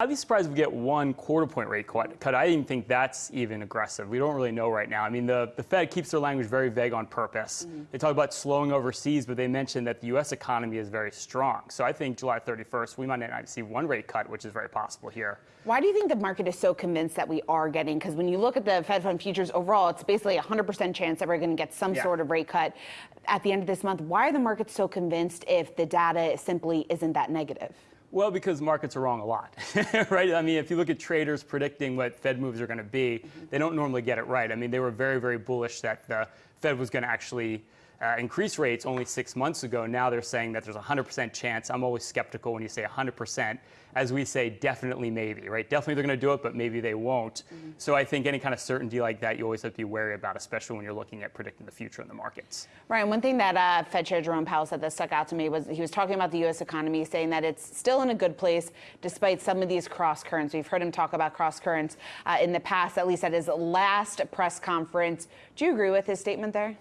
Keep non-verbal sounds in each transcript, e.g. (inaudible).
I'd be surprised if we get one quarter point rate cut. I even think that's even aggressive. We don't really know right now. I mean, the, the Fed keeps their language very vague on purpose. Mm-hmm. They talk about slowing overseas, but they mention that the U.S. economy is very strong. So I think July 31st, we might not see one rate cut, which is very possible here. Why do you think the market is so convinced that we are getting? Because when you look at the Fed fund futures overall, it's basically a 100% chance that we're going to get some yeah. sort of rate cut at the end of this month. Why are the markets so convinced if the data simply isn't that negative? Well, because markets are wrong a lot, (laughs) right? I mean, if you look at traders predicting what Fed moves are going to be, they don't normally get it right. I mean, they were very, very bullish that the Fed was going to actually uh, increase rates only six months ago. Now they're saying that there's a 100% chance. I'm always skeptical when you say 100%. As we say, definitely maybe, right? Definitely they're going to do it, but maybe they won't. Mm-hmm. So I think any kind of certainty like that, you always have to be wary about, especially when you're looking at predicting the future in the markets. Ryan, one thing that uh, Fed Chair Jerome Powell said that stuck out to me was he was talking about the U.S. economy, saying that it's still in a good place despite some of these cross currents. We've heard him talk about cross currents uh, in the past, at least at his last press conference. Do you agree with his statement there?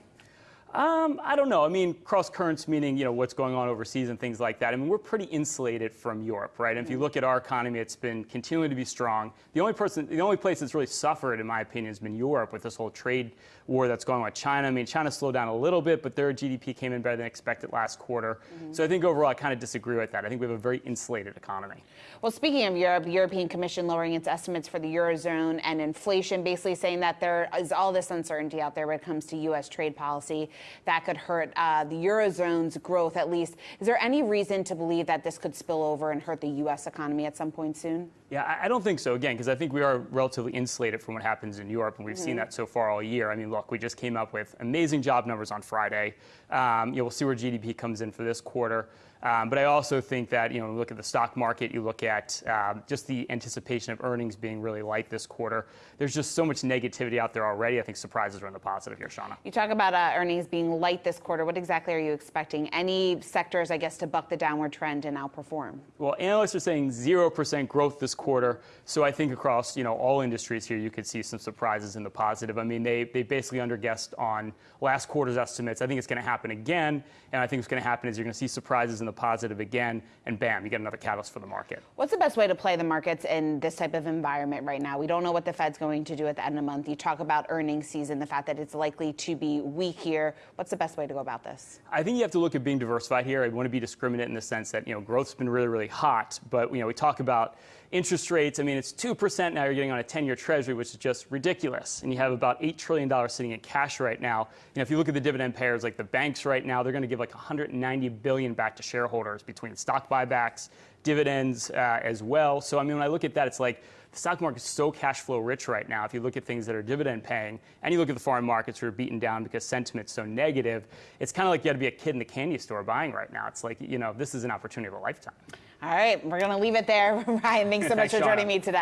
Um, I don't know. I mean, cross currents meaning you know what's going on overseas and things like that. I mean, we're pretty insulated from Europe, right? And if you look at our economy, it's been continuing to be strong. The only person, the only place that's really suffered, in my opinion, has been Europe with this whole trade war that's going on with China. I mean, China slowed down a little bit, but their GDP came in better than expected last quarter. Mm-hmm. So I think overall, I kind of disagree with that. I think we have a very insulated economy. Well, speaking of Europe, the European Commission lowering its estimates for the eurozone and inflation, basically saying that there is all this uncertainty out there when it comes to U.S. trade policy that could hurt uh, the Eurozone's growth at least. Is there any reason to believe that this could spill over and hurt the U.S. economy at some point soon? Yeah, I don't think so, again, because I think we are relatively insulated from what happens in Europe, and we've mm-hmm. seen that so far all year. I mean, look, we just came up with amazing job numbers on Friday. Um, you know, we'll see where GDP comes in for this quarter. Um, but I also think that, you know, look at the stock market, you look at um, just the anticipation of earnings being really light this quarter. There's just so much negativity out there already. I think surprises are in the positive here, Shawna. You talk about uh, earnings being light this quarter. What exactly are you expecting? Any sectors, I guess, to buck the downward trend and outperform? Well, analysts are saying 0% growth this quarter. So I think across, you know, all industries here, you could see some surprises in the positive. I mean, they, they basically underguessed on last quarter's estimates. I think it's going to happen again. And I think what's going to happen is you're going to see surprises in the positive again, and bam, you get another catalyst for the market. What's the best way to play the markets in this type of environment right now? We don't know what the Fed's going to do at the end of the month. You talk about earnings season, the fact that it's likely to be weak here. What's the best way to go about this? I think you have to look at being diversified here. I want to be discriminate in the sense that, you know, growth's been really, really hot, but, you know, we talk about interest rates. I mean, it's 2% now you're getting on a 10 year treasury, which is just ridiculous. And you have about $8 trillion sitting in cash right now. You know, if you look at the dividend payers, like the banks right now, they're going to give like 190 billion back to shareholders between stock buybacks, dividends uh, as well. So, I mean, when I look at that, it's like the stock market is so cash flow rich right now. If you look at things that are dividend paying, and you look at the foreign markets who are beaten down because sentiment's so negative, it's kind of like you got to be a kid in the candy store buying right now. It's like, you know, this is an opportunity of a lifetime. All right, we're going to leave it there. (laughs) Ryan, thanks so (laughs) much for joining me today.